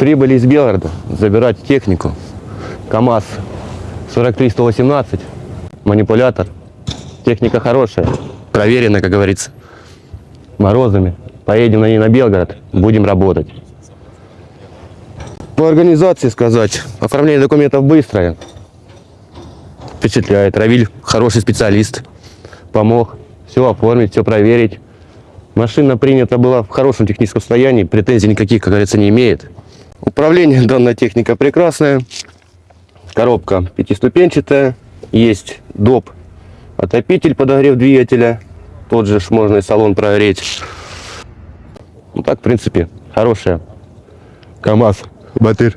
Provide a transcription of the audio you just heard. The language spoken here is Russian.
Прибыли из Белгорода забирать технику. КАМАЗ 43118, манипулятор. Техника хорошая, проверена, как говорится. Морозами. Поедем на ней на Белгород, будем работать. По организации сказать, оформление документов быстрое. Впечатляет. Равиль хороший специалист. Помог все оформить, все проверить. Машина принята была в хорошем техническом состоянии, претензий никаких, как говорится, не имеет. Управление данная техника прекрасная. Коробка пятиступенчатая. Есть доп. Отопитель, подогрев двигателя. Тот же можно и салон прогреть. Ну так, в принципе, хорошая. КАМАЗ. Батыр.